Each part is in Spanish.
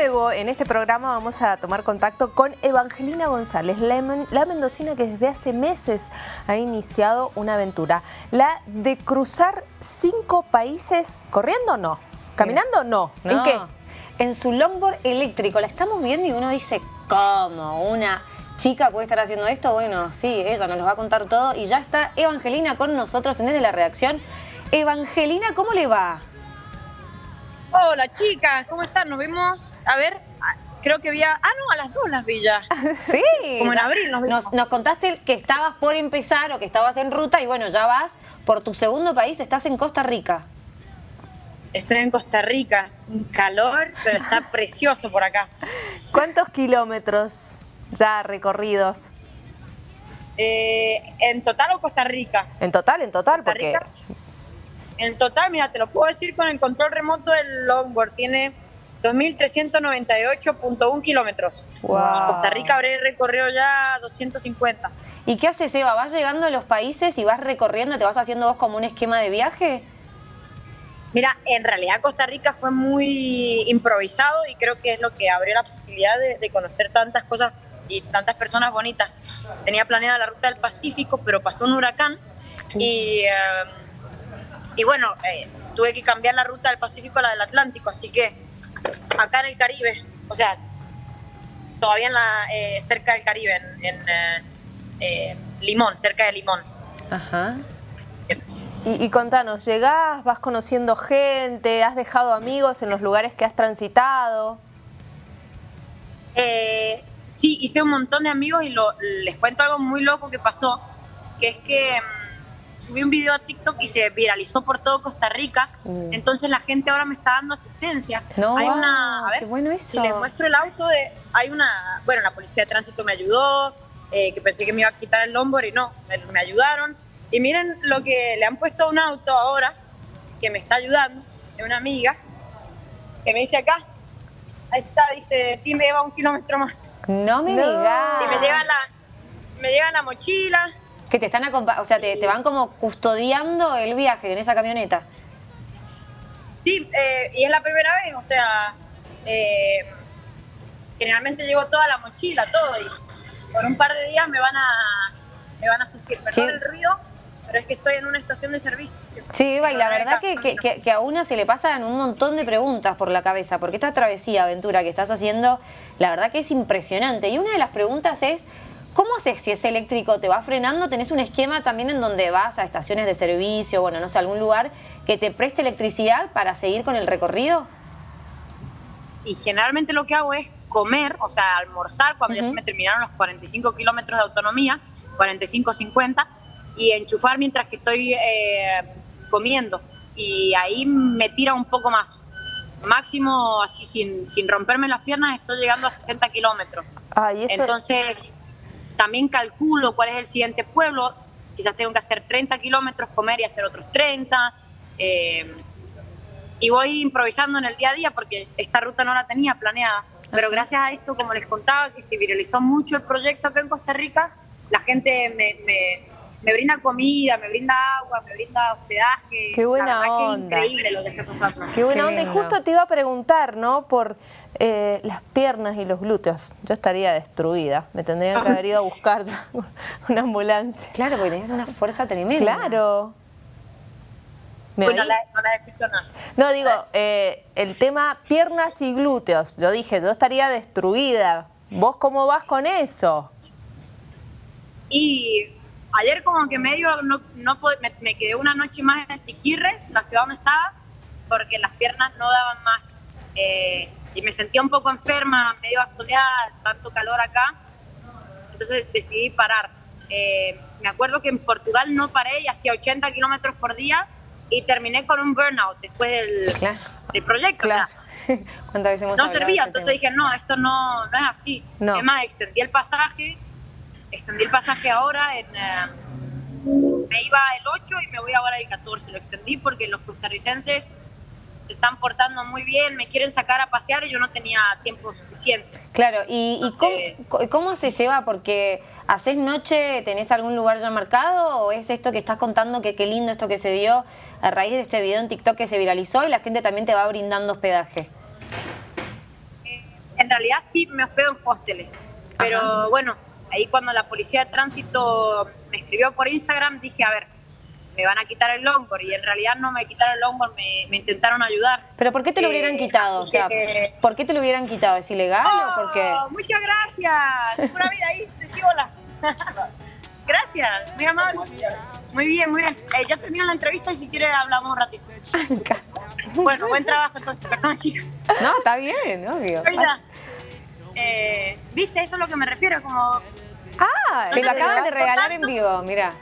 en este programa vamos a tomar contacto con Evangelina González, la, mendocina que desde hace meses ha iniciado una aventura, la de cruzar cinco países, ¿corriendo o no? ¿Caminando o no? ¿En qué? En su longboard eléctrico, la estamos viendo y uno dice, ¿cómo? Una chica puede estar haciendo esto? Bueno, sí, ella nos lo va a contar todo y ya está Evangelina con nosotros en Desde la Redacción. Evangelina, ¿cómo le va? Hola chicas, ¿cómo están? Nos vimos, a ver, creo que había, ah no, a las dos las villas. Sí. Como en abril nos vimos. Nos, contaste que estabas por empezar o que estabas en ruta y bueno, ya vas por tu segundo país, estás en Costa Rica. Estoy en Costa Rica, calor, pero está precioso por acá. ¿Cuántos kilómetros ya recorridos? Eh, ¿En total o Costa Rica? En total, en total, porque... En total, mira, te lo puedo decir con el control remoto del longboard, tiene 2.398.1 kilómetros. Wow. Costa Rica habré recorrido ya 250. ¿Y qué haces, Eva? ¿Vas llegando a los países y vas recorriendo, te vas haciendo vos como un esquema de viaje? Mira, en realidad Costa Rica fue muy improvisado y creo que es lo que abrió la posibilidad de, conocer tantas cosas y tantas personas bonitas. Tenía planeada la ruta del Pacífico, pero pasó un huracán y... Eh, y bueno, eh, tuve que cambiar la ruta del Pacífico a la del Atlántico, así que acá en el Caribe, o sea, todavía en la, eh, cerca del Caribe, en, eh, Limón, cerca de Limón. Ajá. Y, y, contanos, ¿llegás, vas conociendo gente, has dejado amigos en los lugares que has transitado? sí, hice un montón de amigos y les cuento algo muy loco que pasó, que es que mm, subí un video a TikTok y se viralizó por todo Costa Rica. Mm. Entonces la gente ahora me está dando asistencia. No, hay una, a ver, bueno eso. Si les muestro el auto, de, hay una, bueno, la policía de tránsito me ayudó, eh, que pensé que me iba a quitar el longboard y no, me, ayudaron. Y miren lo que le han puesto a un auto ahora, que me está ayudando, de una amiga, que me dice acá, ahí está, dice, ti me lleva un kilómetro más. No me digas. Y me lleva la, me lleva la mochila, que te están o sea, te, van como custodiando el viaje en esa camioneta. Sí, eh, y es la primera vez, o sea, eh, generalmente llevo toda la mochila, todo, y por un par de días me van a, me van a asistir. Perdón el ruido, pero es que estoy en una estación de servicio. Sí, Eva, y la verdad que, que, que, a una se le pasan un montón de preguntas por la cabeza, porque esta travesía, aventura que estás haciendo, la verdad que es impresionante. Y una de las preguntas es, ¿Cómo haces si es eléctrico? ¿Te va frenando? ¿Tenés un esquema también en donde vas a estaciones de servicio, bueno, no sé, algún lugar que te preste electricidad para seguir con el recorrido? Y generalmente lo que hago es comer, o sea, almorzar cuando ya se me terminaron los 45 kilómetros de autonomía, 45, 50, y enchufar mientras que estoy eh, comiendo. Y ahí me tira un poco más. Máximo, así sin, sin romperme las piernas, estoy llegando a 60 kilómetros. Entonces también calculo cuál es el siguiente pueblo, quizás tengo que hacer 30 kilómetros, comer y hacer otros 30. Eh, y voy improvisando en el día a día porque esta ruta no la tenía planeada. Pero gracias a esto, como les contaba, que se viralizó mucho el proyecto acá en Costa Rica, la gente me, me, brinda comida, me brinda agua, me brinda hospedaje. Qué buena onda. Qué increíble lo que está pasando. Qué buena onda. Y justo te iba a preguntar, ¿no? Por eh, las piernas y los glúteos. Yo estaría destruida. Me tendrían que haber ido a buscar una ambulancia. Claro, porque tenés una fuerza tremenda. Claro. bueno, no la escucho nada. No, digo, eh, el tema piernas y glúteos. Yo dije, yo estaría destruida. ¿Vos cómo vas con eso? Y ayer como que medio no, no me, me, quedé una noche más en Siquirres, la ciudad donde estaba, porque las piernas no daban más. Eh, y me sentía un poco enferma, medio asoleada, tanto calor acá, entonces decidí parar. Eh, me acuerdo que en Portugal no paré y hacía 80 kilómetros por día y terminé con un burnout después del, del proyecto. no servía, entonces dije, no, esto no, no es así. No. Además, extendí el pasaje, extendí el pasaje ahora, en, eh, me iba el 8 y me voy ahora el 14. Lo extendí porque los costarricenses se están portando muy bien, me quieren sacar a pasear y yo no tenía tiempo suficiente. Claro, ¿y, cómo, se se va? Porque ¿haces noche, tenés algún lugar ya marcado o es esto que estás contando que qué lindo esto que se dio a raíz de este video en TikTok que se viralizó y la gente también te va brindando hospedaje? Eh, realidad sí me hospedo en hosteles. Pero bueno, ahí cuando la policía de tránsito me escribió por Instagram, dije, a ver, me van a quitar el longboard y en realidad no me quitaron el longboard, me, me intentaron ayudar. ¿Pero por qué te lo hubieran Eh, quitado? O sea, que- ¿por qué te lo hubieran quitado? ¿Es ilegal o por qué? Oh, Muchas gracias. Pura vida ahí, te sigo la. gracias, muy amable. Muy bien, muy bien. Eh, ya termino la entrevista y si quiere hablamos un ratito. bueno, buen trabajo entonces, perdón chicos. No, está bien, obvio. Oiga, eh, ¿Viste? Eso es lo que me refiero, como... Ah, Te lo acaban de ¿por regalar en vivo, mira.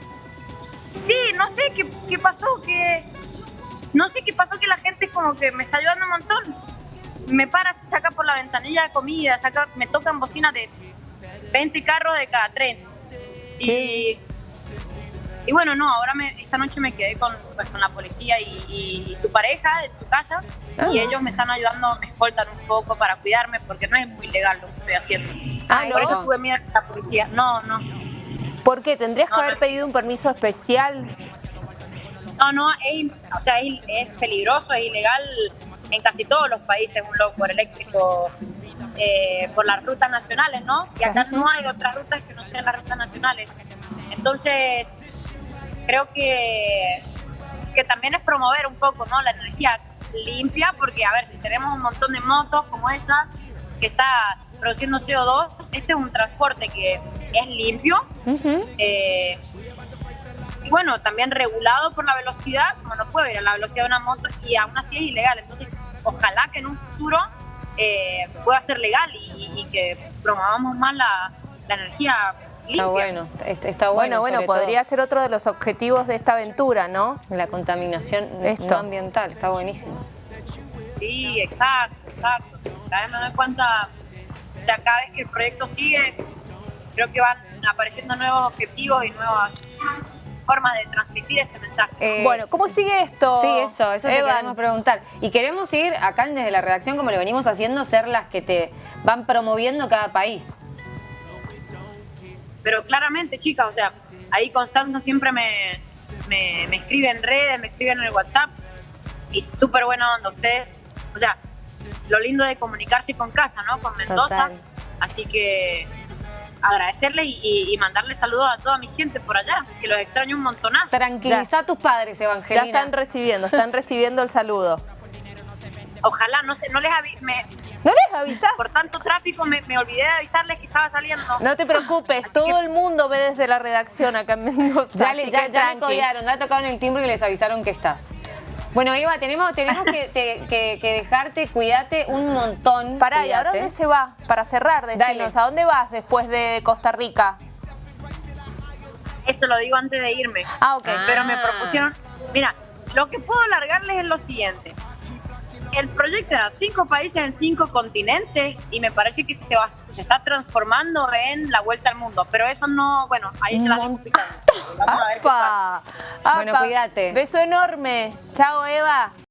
Sí, no sé qué, qué pasó, que... No sé qué pasó, que la gente como que me está ayudando un montón. Me para, se saca por la ventanilla de comida, saca, me tocan bocinas de 20 carros de cada 30. Y, y bueno, no, ahora me, esta noche me quedé con, pues, con la policía y, y- y su pareja en su casa y ellos me están ayudando, me escoltan un poco para cuidarme porque no es muy legal lo que estoy haciendo. Ah, Por eso tuve miedo a la policía. No, no. ¿Por qué? ¿Tendrías que haber no. pedido un permiso especial? No, no, es, o sea, es, es peligroso, es ilegal en casi todos los países un longboard eléctrico eh, por las rutas nacionales, ¿no? Y acá no hay otras rutas que no sean las rutas nacionales. Entonces, creo que, que también es promover un poco, ¿no? La energía limpia, porque, a ver, si tenemos un montón de motos como esa que está produciendo CO2, este es un transporte que es limpio, eh, y bueno, también regulado por la velocidad, como no puedo ir a la velocidad de una moto y aún así es ilegal. Entonces, ojalá que en un futuro eh, pueda ser legal y, y que promovamos más la, la energía limpia. Está bueno, está, Bueno, bueno. bueno, podría todo ser otro de los objetivos de esta aventura, ¿no? La contaminación Esto. no ambiental, está buenísimo. Sí, exacto, exacto. Cada vez me doy cuenta, sea, cada vez que el proyecto sigue, creo que van apareciendo nuevos objetivos y nuevas formas de transmitir este mensaje. Eh, bueno, ¿cómo sigue esto? Sí, eso, eso te Evan? queremos preguntar. Y queremos ir acá desde la redacción, como lo venimos haciendo, ser las que te van promoviendo cada país. Pero claramente, chicas, o sea, ahí Constanza siempre me, me, me escribe en redes, me escribe en el WhatsApp y súper buena onda ustedes. O sea, lo lindo de comunicarse con casa, ¿no? Con Mendoza. Total. Así que agradecerles y, y, y mandarles saludos a toda mi gente por allá, que los extraño un montonazo. Tranquiliza a tus padres, Ya Evangelina. están recibiendo, están recibiendo el saludo. Ojalá, no sé, no les me, ¿No les avisás? por tanto tráfico me, me olvidé de avisarles que estaba saliendo. No te preocupes, Así todo que- el mundo ve desde la redacción acá en Mendoza. Ya, le, ya, ya le codearon, ya tocaron el timbre y les avisaron que estás. Bueno, Eva, tenemos, tenemos que, te- que- que dejarte, cuídate un montón. Pará, ¿y ahora dónde se va? Para cerrar, decinos, Dale. ¿a dónde vas después de Costa Rica? Eso lo digo antes de irme. Ah, ok. Ah. Pero me propusieron, mira, lo que puedo alargarles es lo siguiente. El proyecto era cinco países en cinco continentes y me parece que se, va, se está transformando en la vuelta al mundo. Pero eso no, bueno, ahí se las dejo. Vamos a ver qué pasa. Bueno, cuídate. Beso enorme. Chao, Eva.